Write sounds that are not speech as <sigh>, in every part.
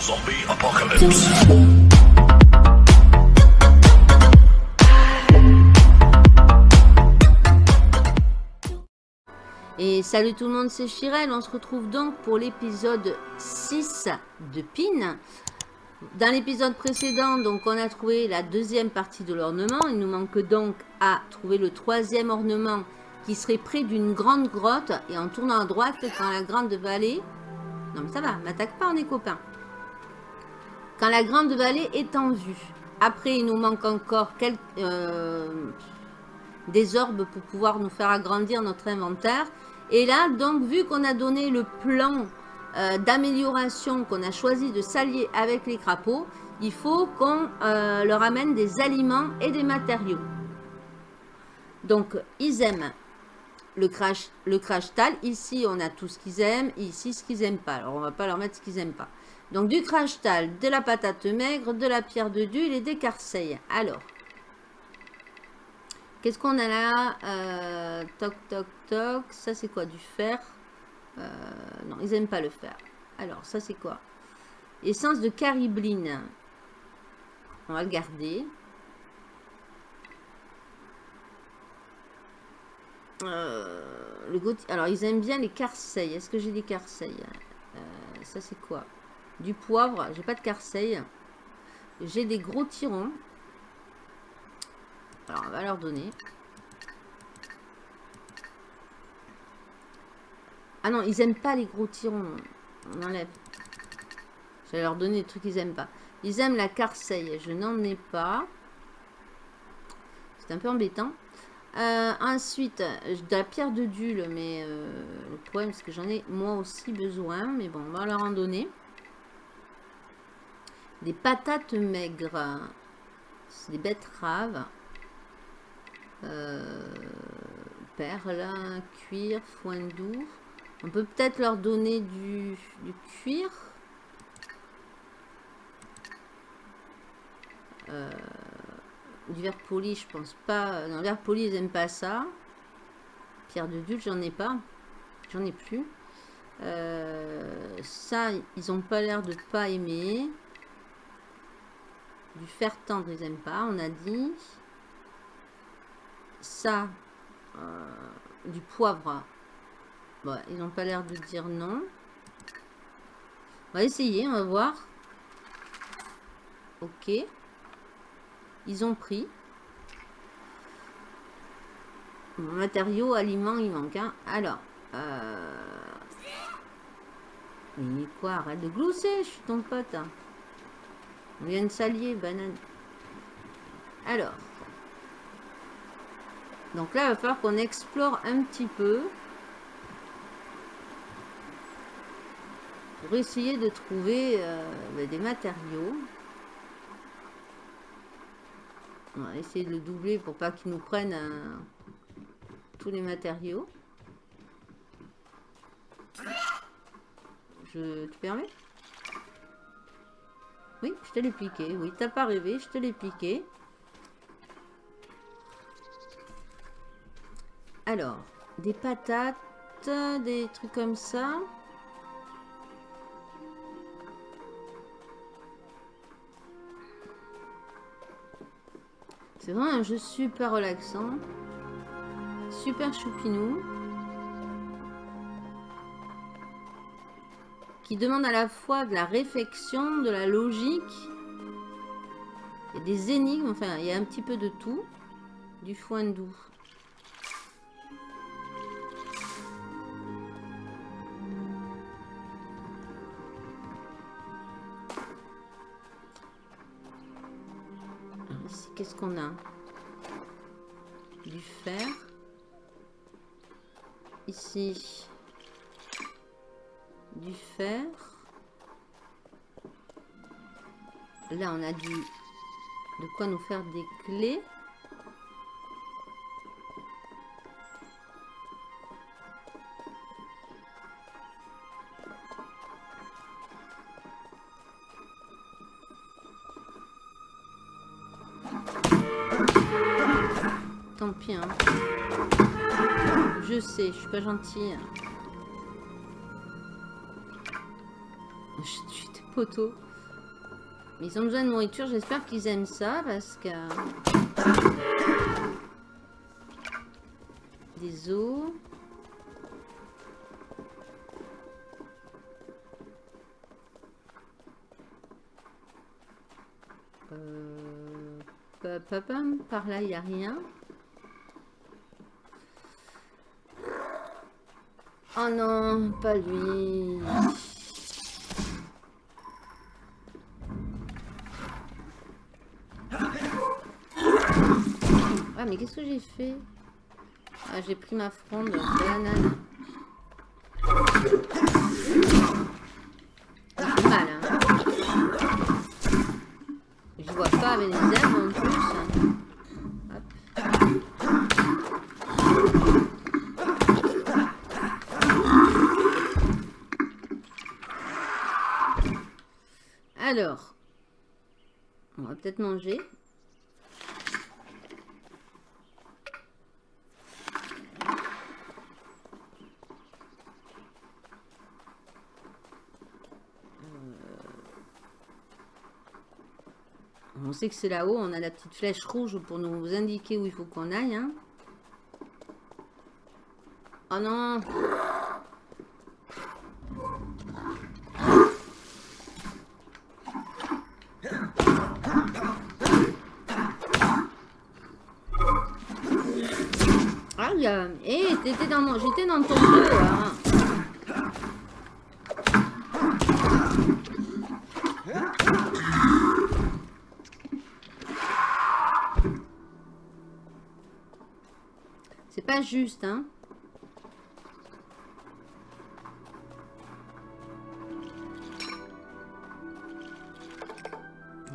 Zombie apocalypse. Et salut tout le monde, c'est Chirel. On se retrouve donc pour l'épisode 6 de PIN. Dans l'épisode précédent, donc, on a trouvé la deuxième partie de l'ornement. Il nous manque donc à trouver le troisième ornement qui serait près d'une grande grotte. Et en tournant à droite, dans la grande vallée... Non mais ça va, m'attaque pas, on est copains. Quand la grande vallée est en vue. Après, il nous manque encore quelques, euh, des orbes pour pouvoir nous faire agrandir notre inventaire. Et là, donc, vu qu'on a donné le plan euh, d'amélioration, qu'on a choisi de s'allier avec les crapauds, il faut qu'on euh, leur amène des aliments et des matériaux. Donc, ils aiment le crash, le crash tal. Ici, on a tout ce qu'ils aiment. Ici, ce qu'ils n'aiment pas. Alors, on va pas leur mettre ce qu'ils n'aiment pas. Donc, du crash tal, de la patate maigre, de la pierre de dul et des carseilles. Alors, qu'est-ce qu'on a là? Euh, Toc, toc, toc. Ça, c'est quoi Du fer? Euh, Non, ils n'aiment pas le fer. Alors, ça, c'est quoi? Essence de caribline. On va le garder. Euh, Alors, ils aiment bien les carseilles. Est-ce que j'ai des carseilles Ça, c'est quoi? Du poivre. J'ai pas de carseille. J'ai des gros tirons. Alors, on va leur donner. Ah non, ils aiment pas les gros tirons. On enlève. Je vais leur donner des trucs qu'ils aiment pas. Ils aiment la carseille. Je n'en ai pas. C'est un peu embêtant. Euh, ensuite, de la pierre de dule, mais euh, le problème c'est que j'en ai moi aussi besoin. Mais bon, on va leur en donner. Des patates maigres. C'est des betteraves. Euh, perles, cuir, foin doux. On peut peut-être leur donner du, cuir. Euh, du verre poli, je pense pas. Non, verre poli, ils n'aiment pas ça. Pierre de dul, j'en ai pas. J'en ai plus. Euh, ça, ils ont pas l'air de pas aimer. Du fer tendre, ils n'aiment pas, on a dit. Ça, euh, du poivre. Bon, ils n'ont pas l'air de dire non. On va essayer, on va voir. Ok. Ils ont pris. matériaux, aliments, il manque. Hein. Alors. Euh... Mais quoi Arrête de glousser, je suis ton pote. Hein. On vient de s'allier, banane. Alors. Donc là, il va falloir qu'on explore un petit peu. Pour essayer de trouver euh, ben, des matériaux. On va essayer de le doubler pour pas qu'ils nous prennent euh, tous les matériaux. Je te permets? Oui, je te l'ai piqué. Oui, t'as pas rêvé, je te l'ai piqué. Alors, des patates, des trucs comme ça. C'est vraiment un jeu super relaxant. Super choupinou. Qui demande à la fois de la réflexion, de la logique, et des énigmes, enfin il y a un petit peu de tout, du foin doux. Qu'est-ce qu'on a? Du fer. Ici, du fer. Là, on a du de quoi nous faire des clés. Tant pis, hein. Je sais, je suis pas gentille. Poteaux. Ils ont besoin de nourriture. J'espère qu'ils aiment ça parce que... Des os. Euh... Par là, il n'y a rien. Oh non, pas lui. Ah, mais qu'est-ce que j'ai fait Ah, j'ai pris ma fronde de banane. Mal, hein. Je vois pas avec les herbes en plus. Alors, on va peut-être manger. On sait que c'est là-haut, on a la petite flèche rouge pour nous indiquer où il faut qu'on aille. Hein. Oh non Ah, il y j'étais dans, mon... dans ton hein. juste, hein.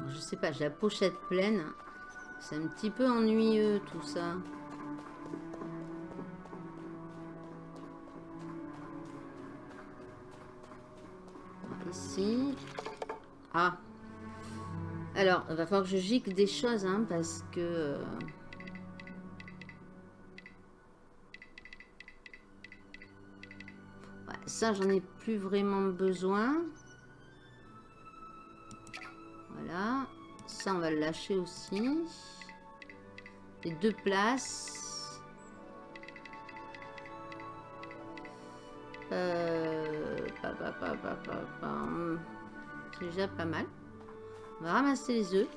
Je sais pas, j'ai la pochette pleine. C'est un petit peu ennuyeux tout ça. Ici. Ah. Alors, va falloir que je gicle des choses, hein, parce que... ça, j'en ai plus vraiment besoin. Voilà. Ça, on va le lâcher aussi. Les deux places. Euh, C'est déjà pas mal. On va ramasser les œufs.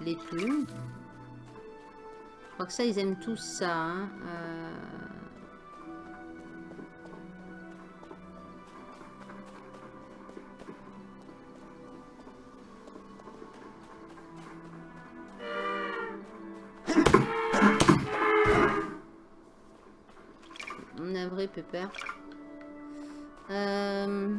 Les plumes. Je crois que ça, ils aiment tous ça. Hein. Euh, Euh...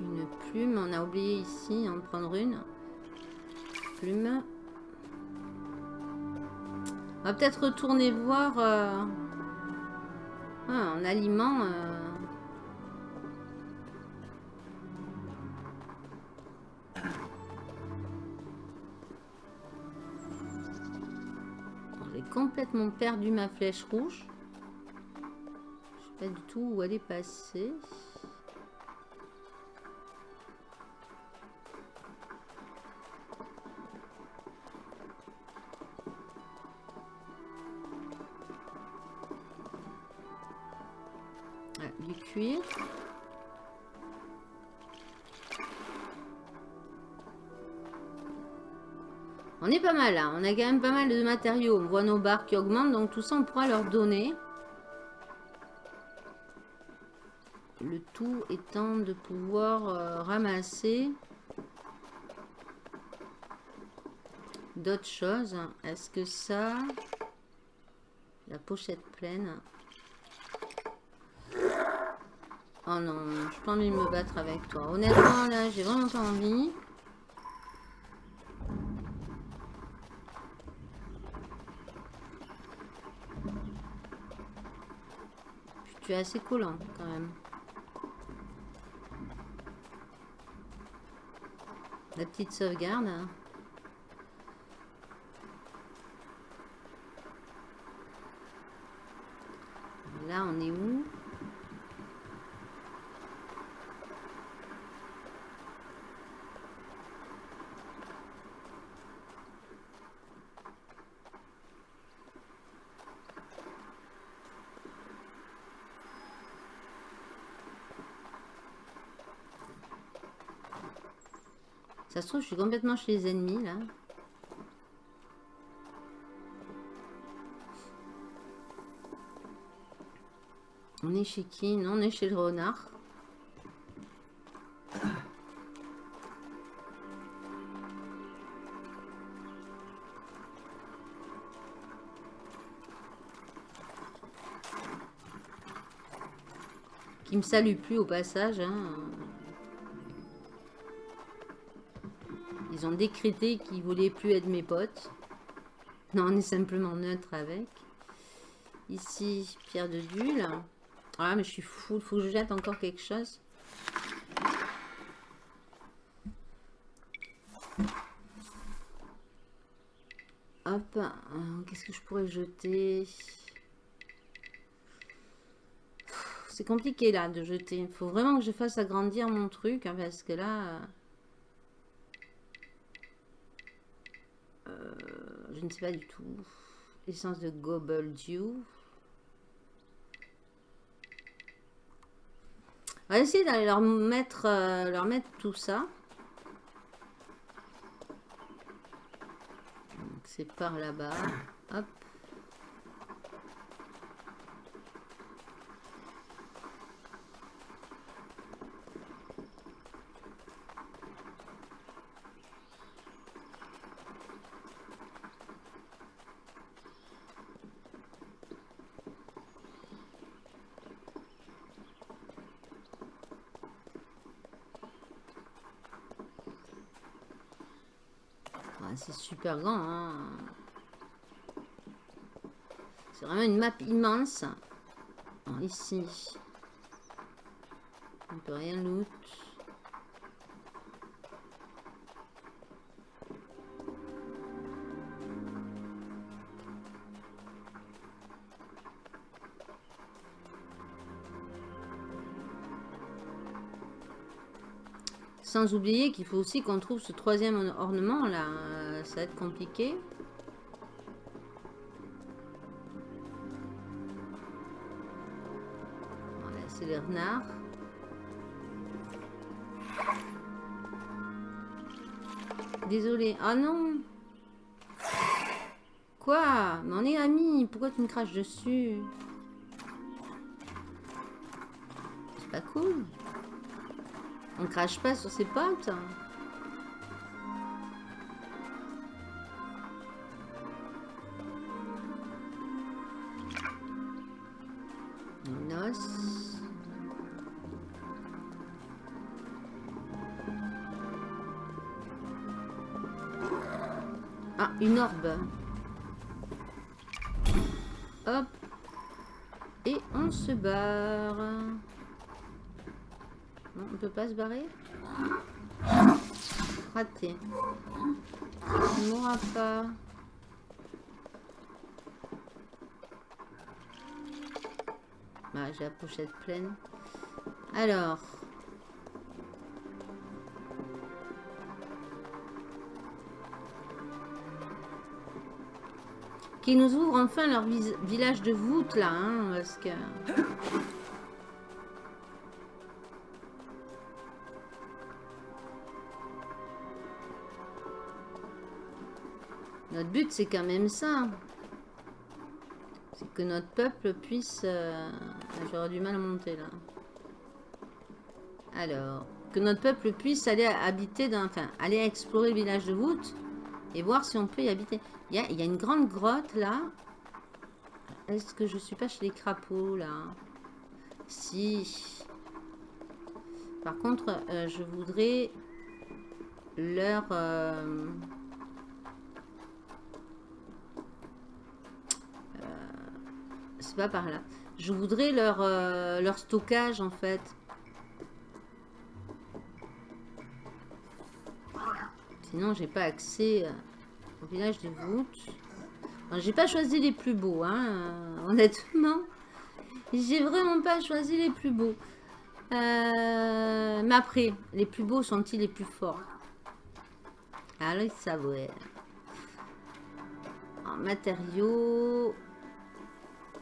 Une plume, on a oublié ici en prendre une. Plume. On va peut-être retourner voir euh... ah, en aliment. Euh... complètement perdu ma flèche rouge. Je sais pas du tout où elle est passée. Là. On a quand même pas mal de matériaux. On voit nos barres qui augmentent. Donc tout ça, on pourra leur donner. Le tout étant de pouvoir euh, ramasser d'autres choses. Est-ce que ça... La pochette pleine? Oh non, je pas envie de me battre avec toi. Honnêtement, là, j'ai vraiment pas envie. Assez collant quand même. La petite sauvegarde. Là, on est où Se trouve, je suis complètement chez les ennemis, là. On est chez qui? Non, on est chez le renard. Qui me salue plus au passage. Hein. Ils ont décrété qu'ils voulaient plus être mes potes. Non, on est simplement neutre avec. Ici, pierre de bulle. Ah, mais je suis fou. Il faut que je jette encore quelque chose. Hop. Euh, qu'est-ce que je pourrais jeter? C'est compliqué là de jeter. Il faut vraiment que je fasse agrandir mon truc. Hein, parce que là... Euh, je ne sais pas du tout. Essence de Gobble Dew. On va essayer d'aller leur mettre, euh, leur mettre tout ça. C'est par là-bas. Hop. C'est super grand. Hein. C'est vraiment une map immense. ici, on peut rien loot. Sans oublier qu'il faut aussi qu'on trouve ce troisième ornement là. Ça va être compliqué. Voilà, c'est les renards. Désolé. Ah non Quoi? Mais on est amis. Pourquoi tu me craches dessus? C'est pas cool. On crache pas sur ses potes. Hop. Et on se barre on peut pas se barrer? Raté. Il mourra pas. Bah, j'ai la pochette pleine. Alors. Qui nous ouvre enfin leur village de voûte là, hein, parce que... Notre but, c'est quand même ça. C'est que notre peuple puisse... Euh, j'aurais du mal à monter, là. Alors, que notre peuple puisse aller habiter dans... Enfin, aller explorer le village de voûte et voir si on peut y habiter. Il y a, une grande grotte, là. Est-ce que je suis pas chez les crapauds, là? Si. Par contre, euh, je voudrais leur... Euh, c'est pas par là. Je voudrais leur, euh, leur stockage en fait. Sinon, j'ai pas accès euh, au village de voûte. J'ai pas choisi les plus beaux, hein, euh, honnêtement. J'ai vraiment pas choisi les plus beaux. Euh, mais après, les plus beaux sont-ils les plus forts? Allez savoir. En matériaux.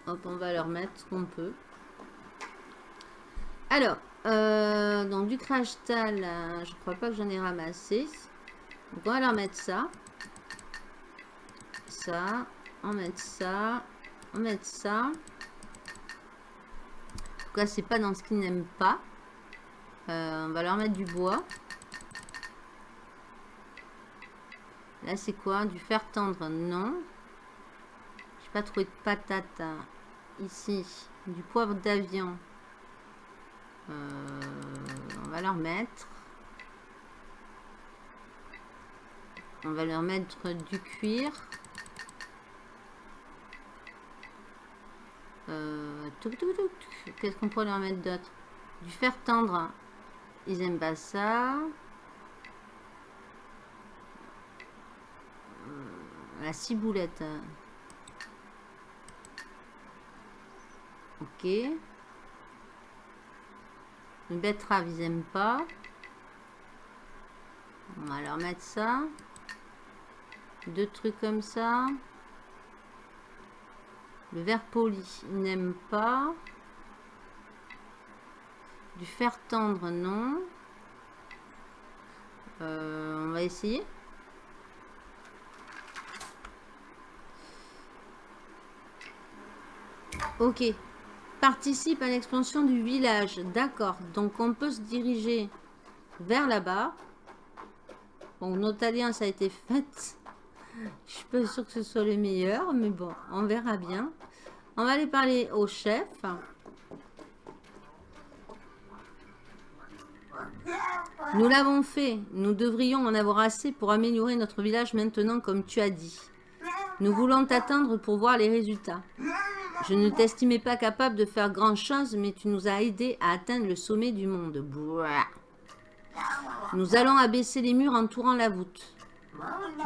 Hop, on va leur mettre ce qu'on peut. Alors, donc du crash tal, je crois pas que j'en ai ramassé. On va leur mettre ça. Ça. On met ça. On met ça. En tout cas, c'est pas dans ce qu'ils n'aiment pas. Euh, on va leur mettre du bois. Là, c'est quoi? Du fer tendre Non. J'ai pas trouvé de patate hein. ici. Du poivre d'avion. Euh, on va leur mettre. On va leur mettre du cuir. Euh, Qu'est-ce qu'on pourrait leur mettre d'autre? Du fer tendre. Ils aiment pas ça. Euh, la ciboulette. Ok. Une betterave, ils aiment pas. On va leur mettre ça. Deux trucs comme ça. Le verre poli, ils n'aiment pas. Du fer tendre, non. Euh, on va essayer. Ok. Participe à l'expansion du village. D'accord. Donc on peut se diriger vers là-bas. Bon, notre alliance a été faite. Je suis pas sûre que ce soit le meilleur, mais bon, on verra bien. On va aller parler au chef. Nous l'avons fait. Nous devrions en avoir assez pour améliorer notre village maintenant, comme tu as dit. Nous voulons t'attendre pour voir les résultats. Je ne t'estimais pas capable de faire grand chose, mais tu nous as aidé à atteindre le sommet du monde. Nous allons abaisser les murs entourant la voûte.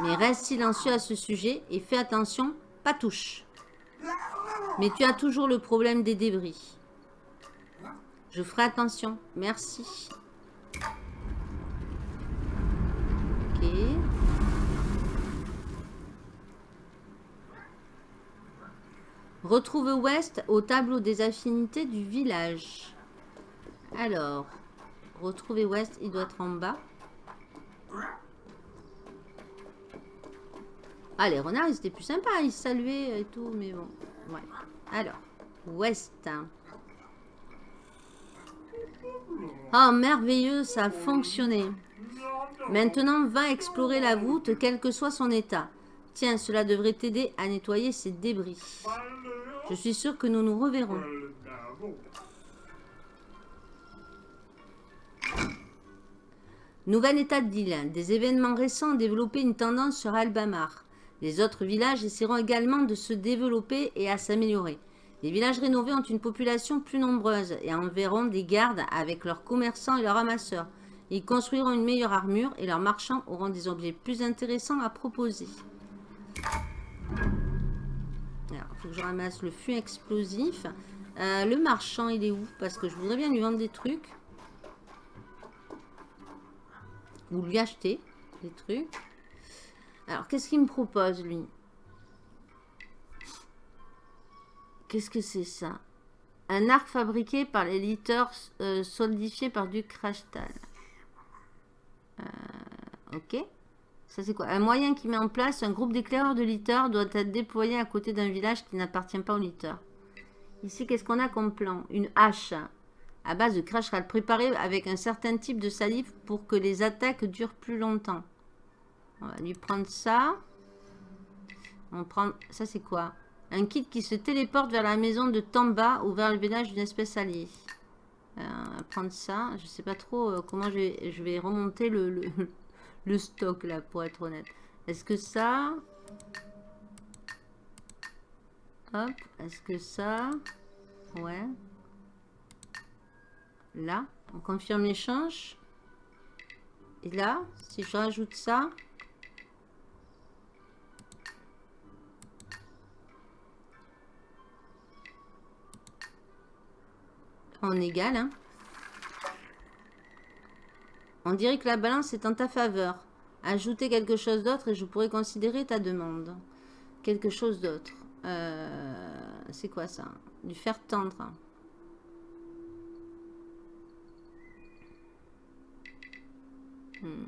Mais reste silencieux à ce sujet et fais attention, pas touche. Mais tu as toujours le problème des débris. Je ferai attention. Merci. Ok. Retrouve West au tableau des affinités du village. Alors, retrouver West, il doit être en bas. Ah, les renards, ils étaient plus sympas. Ils saluaient et tout, mais bon. Ouais. Alors, West. Oh, merveilleux, ça a fonctionné. Maintenant, va explorer la voûte, quel que soit son état. Tiens, cela devrait t'aider à nettoyer ces débris. Je suis sûr que nous nous reverrons. Nouvel état d'île. Des événements récents ont développé une tendance sur Albamar. Les autres villages essaieront également de se développer et à s'améliorer. Les villages rénovés ont une population plus nombreuse et enverront des gardes avec leurs commerçants et leurs ramasseurs. Ils construiront une meilleure armure et leurs marchands auront des objets plus intéressants à proposer. Alors, il faut que je ramasse le fût explosif. Euh, le marchand, il est où? Parce que je voudrais bien lui vendre des trucs. Ou lui acheter des trucs. Alors, qu'est-ce qu'il me propose, lui? Qu'est-ce que c'est ça? Un arc fabriqué par les litters euh, solidifié par du crashtal. Euh, ok. Ça, c'est quoi? Un moyen qui met en place un groupe d'éclaireurs de litters doit être déployé à côté d'un village qui n'appartient pas aux litters. Ici, qu'est-ce qu'on a comme plan? Une hache à base de crashtal préparée avec un certain type de salive pour que les attaques durent plus longtemps. On va lui prendre ça. On prend... Ça, c'est quoi? Un kit qui se téléporte vers la maison de Tamba ou vers le village d'une espèce alliée. Euh, on va prendre ça. Je sais pas trop euh, comment je vais, remonter le, <laughs> le, stock, là, pour être honnête. Est-ce que ça... Hop. Est-ce que ça... Ouais. Là. On confirme l'échange. Et là, si je rajoute ça... en égal. Hein. On dirait que la balance est en ta faveur. Ajouter quelque chose d'autre et je pourrais considérer ta demande. Quelque chose d'autre. Euh, c'est quoi ça? Du fer tendre. Hmm.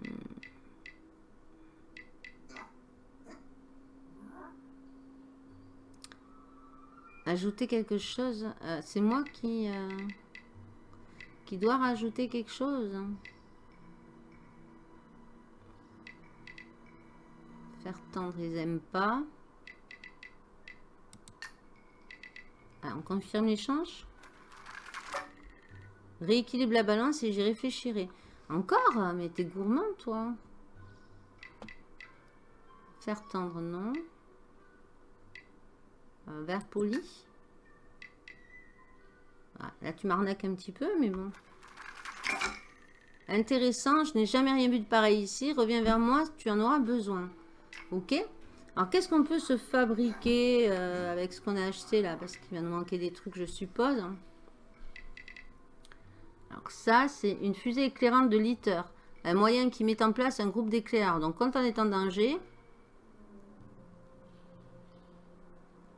Ajouter quelque chose. Euh, c'est moi qui, euh, qui dois rajouter quelque chose. Faire tendre, ils aiment pas. Ah, on confirme l'échange. Rééquilibre la balance et j'y réfléchirai. Encore Mais t'es gourmand, toi. Faire tendre, non. Euh, vert poli. Ah, là, tu m'arnaques un petit peu, mais bon. Intéressant, je n'ai jamais rien vu de pareil ici. Reviens vers moi, tu en auras besoin. Ok Alors, qu'est-ce qu'on peut se fabriquer euh, avec ce qu'on a acheté là? Parce qu'il va nous manquer des trucs, je suppose. Alors, ça, c'est une fusée éclairante de litter. Un moyen qui met en place un groupe d'éclaireurs. Donc, quand on est en danger,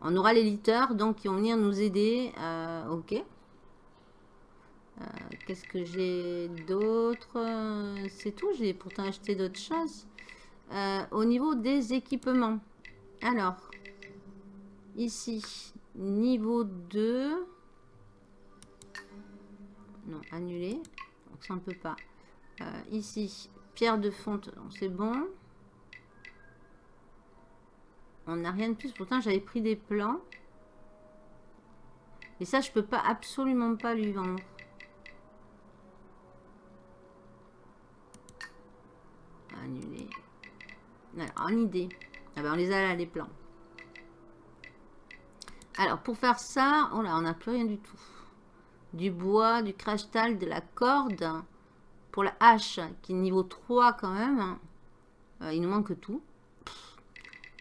On aura les litters, donc, qui vont venir nous aider. Euh, ok. Euh, qu'est-ce que j'ai d'autre? C'est tout, j'ai pourtant acheté d'autres choses. Euh, au niveau des équipements. Alors, ici, niveau 2. Non, annulé. Donc ça, ne peut pas. ici, pierre de fonte, c'est bon. On n'a rien de plus. Pourtant, j'avais pris des plans. Et ça, je peux pas absolument pas lui vendre. En idée. Ah ben, on les a là, les plans. Alors, pour faire ça, oh on n'a plus rien du tout. Du bois, du crash tal, de la corde. Pour la hache, qui est niveau 3 quand même. Euh, il nous manque tout.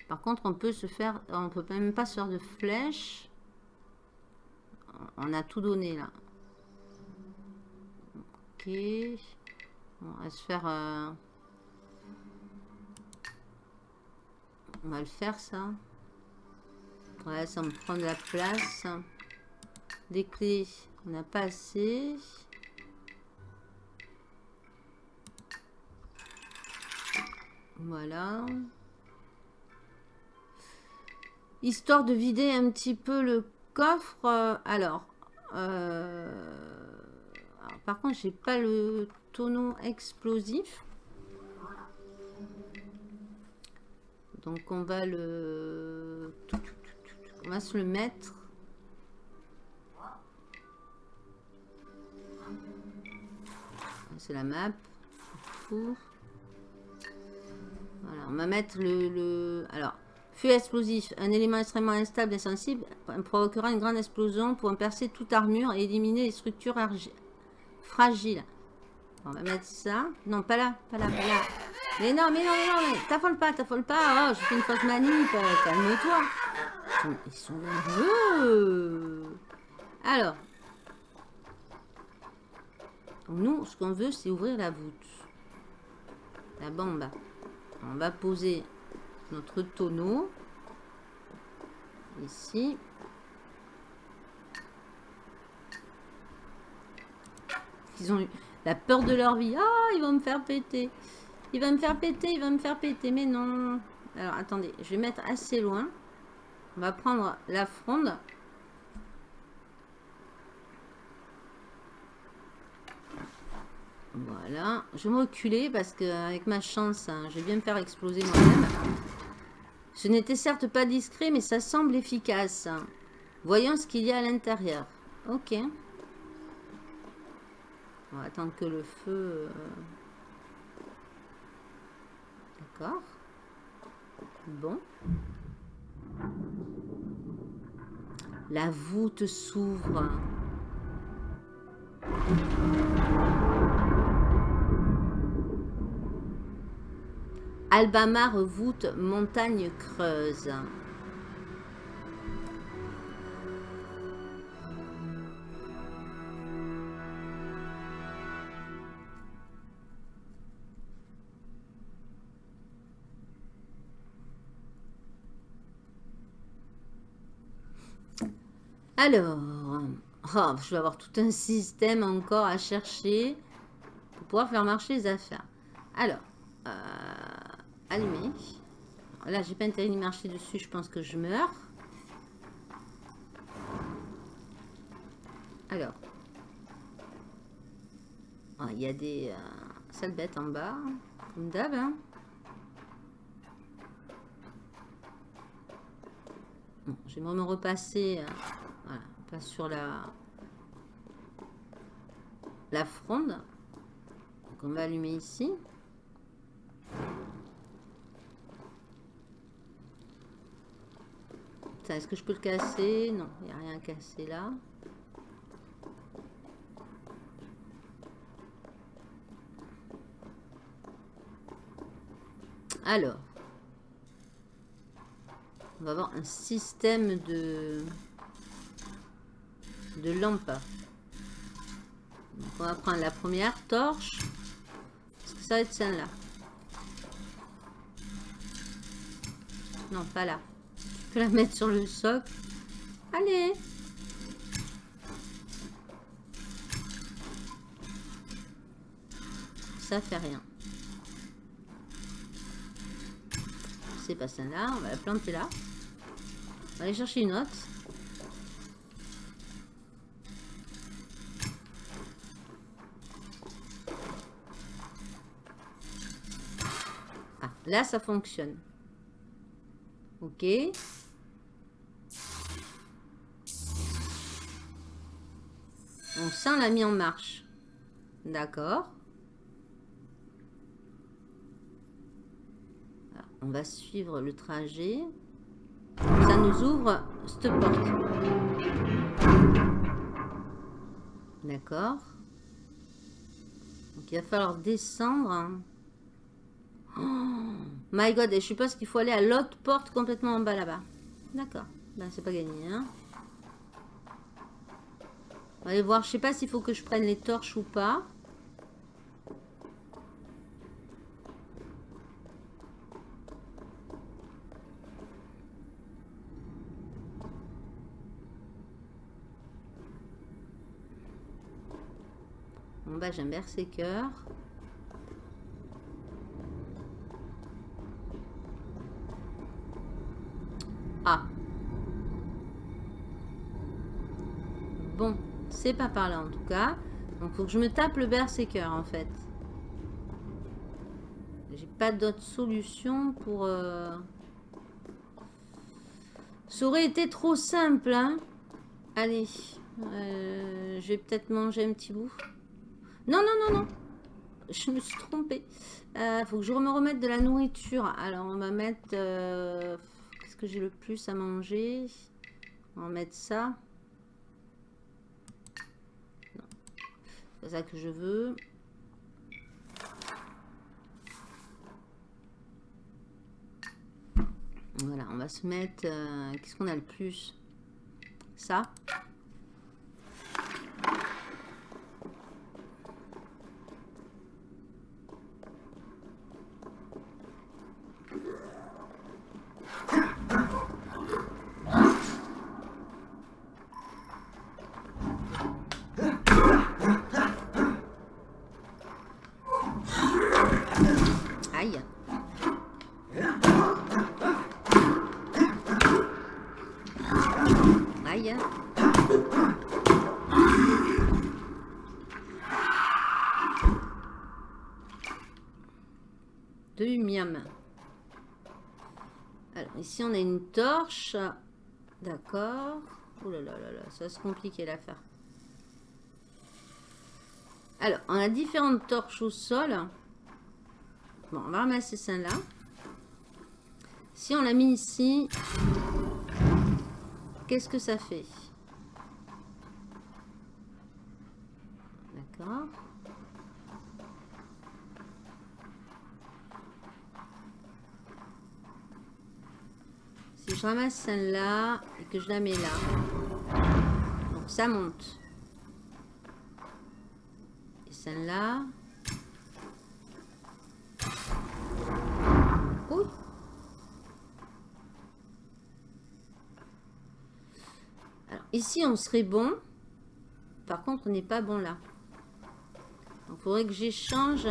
Par contre, on peut se faire... On peut même pas se faire de flèches. On a tout donné, là. Ok. On va se faire... Euh, on va le faire, ça. Ouais, ça me prend de la place. Des clés, on n'a pas assez. Voilà histoire de vider un petit peu le coffre. Euh, alors, euh, par contre, j'ai pas le tonneau explosif. Donc, on va le... On va se le mettre. C'est la map. Voilà, on va mettre le... le... Alors, Feu explosif. Un élément extrêmement instable et sensible provoquera une grande explosion pour percer toute armure et éliminer les structures fragiles. On va mettre ça. Non, pas là, pas là, pas là. Mais non, mais non, mais non, t'affole pas, t'affole pas. Oh, je fais une fausse manip. Euh, calme-toi. Ils sont nerveux. Alors. Nous, ce qu'on veut, c'est ouvrir la voûte. La bombe. On va poser notre tonneau. Ici. Ils ont eu la peur de leur vie. Ah, ils vont me faire péter. Il va me faire péter, il va me faire péter. Mais non. Alors, attendez. Je vais mettre assez loin. On va prendre la fronde. Voilà. Je vais me reculer parce qu'avec ma chance, hein, je vais bien me faire exploser moi-même. Ce n'était certes pas discret, mais ça semble efficace. Voyons ce qu'il y a à l'intérieur. Ok. On va attendre que le feu... Euh, Bon. La voûte s'ouvre. Albamar voûte montagne creuse. Alors, oh, je vais avoir tout un système encore à chercher pour pouvoir faire marcher les affaires. Alors, euh, allumer. Là, j'ai pas intérêt de marcher dessus, je pense que je meurs. Alors, ah, il y a des euh, sales bêtes en bas, comme d'hab. Hein. Bon, j'aimerais me repasser, euh, pas sur la, la fronde. Donc on va allumer ici. Est-ce que je peux le casser? Non, il n'y a rien à casser là. Alors, on va avoir un système de, de lampes. on va prendre la première torche. Est-ce que ça va être celle-là Non, pas là. Je peux la mettre sur le socle. Allez Ça fait rien. c'est pas celle-là. On va la planter là. On va aller chercher une autre. Ah, là, ça fonctionne. Ok. On sent la mis en marche. D'accord. on va suivre le trajet. Ça nous ouvre cette porte. D'accord. Donc il va falloir descendre. Oh my god, et je suppose qu'il faut aller à l'autre porte complètement en bas là-bas. D'accord. Ben c'est pas gagné. Hein. On va aller voir. Je sais pas s'il faut que je prenne les torches ou pas. En bas, j'ai un berserker. Ah. Bon, c'est pas par là en tout cas. Donc, faut que je me tape le berserker en fait. J'ai pas d'autre solution pour... Euh, Ça aurait été trop simple, hein Allez, euh, je vais peut-être manger un petit bout. Non, non, non, non. Je me suis trompée. Euh, faut que je me remette de la nourriture. Alors, on va mettre... Qu'est-ce que j'ai le plus à manger? On va mettre ça. C'est ça que je veux. Voilà, on va se mettre... Euh, qu'est-ce qu'on a le plus? Ça? Ici on a une torche. D'accord. Oh là là là là, ça va se compliquer l'affaire. Alors, on a différentes torches au sol. Bon, on va ramasser celle-là. Si on l'a mis ici, qu'est-ce que ça fait? D'accord. Si celle-là et que je la mets là, donc ça monte. Et celle-là. Oui. Alors ici, on serait bon. Par contre, on n'est pas bon là. Il faudrait que j'échange.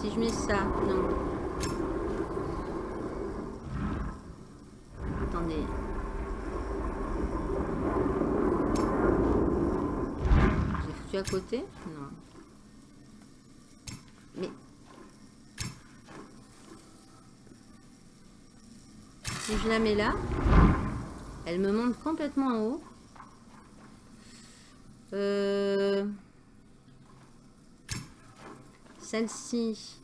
Si je mets ça, non. Attendez. J'ai foutu à côté? Non. Mais... Si je la mets là, elle me monte complètement en haut. Euh... Celle-ci.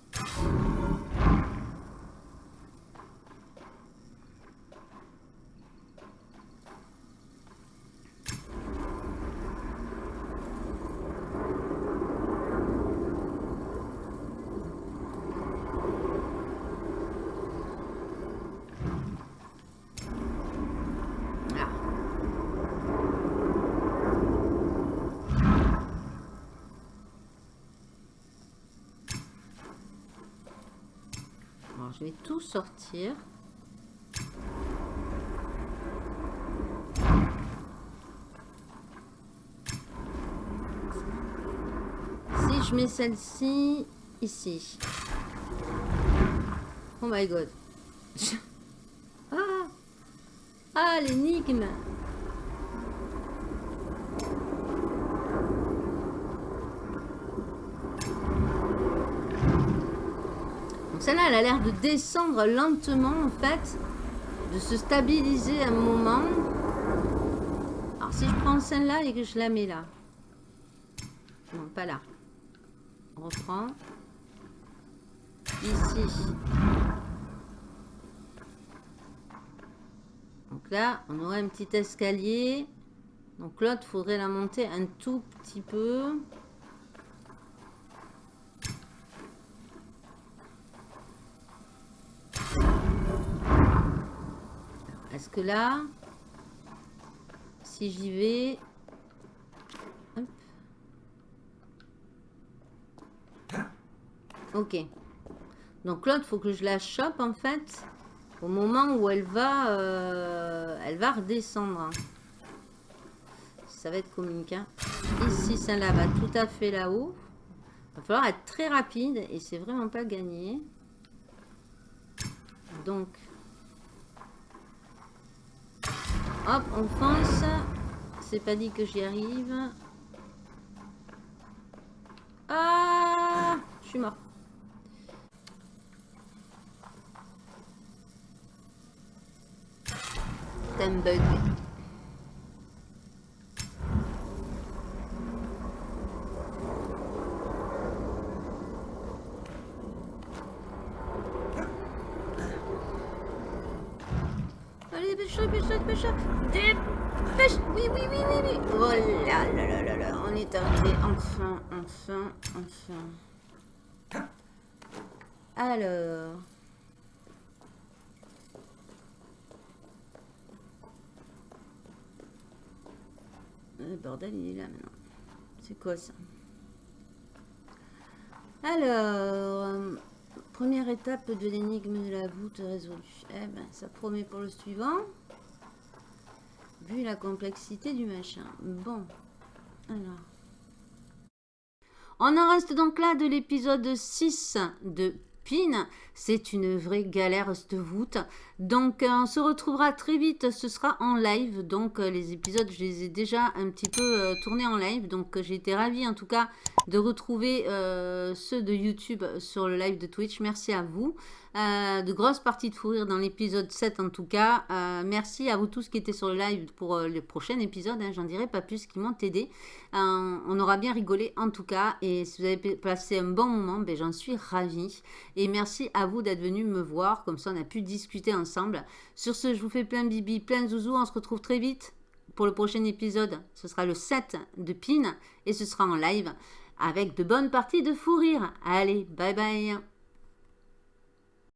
je vais tout Si je mets celle-ci ici. Oh my god. <laughs> ah, ah l'énigme. Celle-là, elle a l'air de descendre lentement, en fait. De se stabiliser un moment. Alors, si je prends celle-là et que je la mets là. Non, pas là. On reprend. Ici. Donc là, on aurait un petit escalier. Donc l'autre, faudrait la monter un tout petit peu. Que là, si j'y vais... Ok. Donc l'autre, faut que je la chope en fait au moment où elle va, euh, elle va redescendre. Ça va être. Hein. Ici, ça là va tout à fait là-haut. Il va falloir être très rapide et c'est vraiment pas gagné. Donc, Hop, on fonce. C'est pas dit que j'y arrive. Ah Je suis mort. Un bug. Dépêche, dépêche, Oui, oui, oui, oui, oui. Oh là là là là là, on est arrivé. Enfin, enfin, enfin. Alors. Le bordel, il est là maintenant. C'est quoi ça? Alors, première étape de l'énigme de la voûte résolue. Eh ben, ça promet pour le suivant. Vu la complexité du machin. Bon. Alors. On en reste donc là de l'épisode 6 de PIN. C'est une vraie galère cette voûte. Donc euh, on se retrouvera très vite. Ce sera en live. Donc euh, les épisodes, je les ai déjà un petit peu euh, tournés en live. Donc j'ai été ravie en tout cas de retrouver ceux de YouTube sur le live de Twitch. Merci à vous. Euh, de grosses parties de fou rire dans l'épisode 7 en tout cas. Euh, merci à vous tous qui étaient sur le live pour euh, le prochain épisode. Hein, J'en dirai pas plus qui m'ont aidé. on aura bien rigolé en tout cas. Et si vous avez passé un bon moment, ben, j'en suis ravie. Et merci à vous d'être venus me voir. Comme ça, on a pu discuter ensemble. Sur ce, je vous fais plein de bibi, plein de zouzous. On se retrouve très vite pour le prochain épisode. Ce sera le 7 de PIN et ce sera en live avec de bonnes parties de fou rire. Allez, bye bye